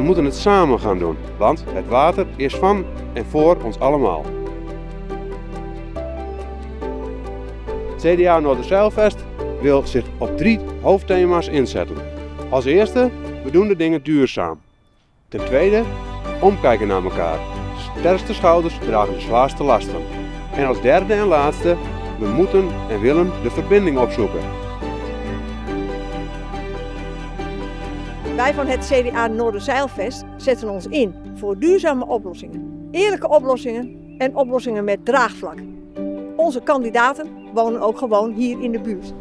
moeten het samen gaan doen, want het water is van en voor ons allemaal. CDA Noorderzeilvest wil zich op drie hoofdthema's inzetten. Als eerste, we doen de dingen duurzaam. Ten tweede, omkijken naar elkaar. Sterkste schouders dragen de zwaarste lasten. En als derde en laatste, we moeten en willen de verbinding opzoeken. Wij van het CDA Noorderzeilvest zetten ons in voor duurzame oplossingen. Eerlijke oplossingen en oplossingen met draagvlak. Onze kandidaten wonen ook gewoon hier in de buurt.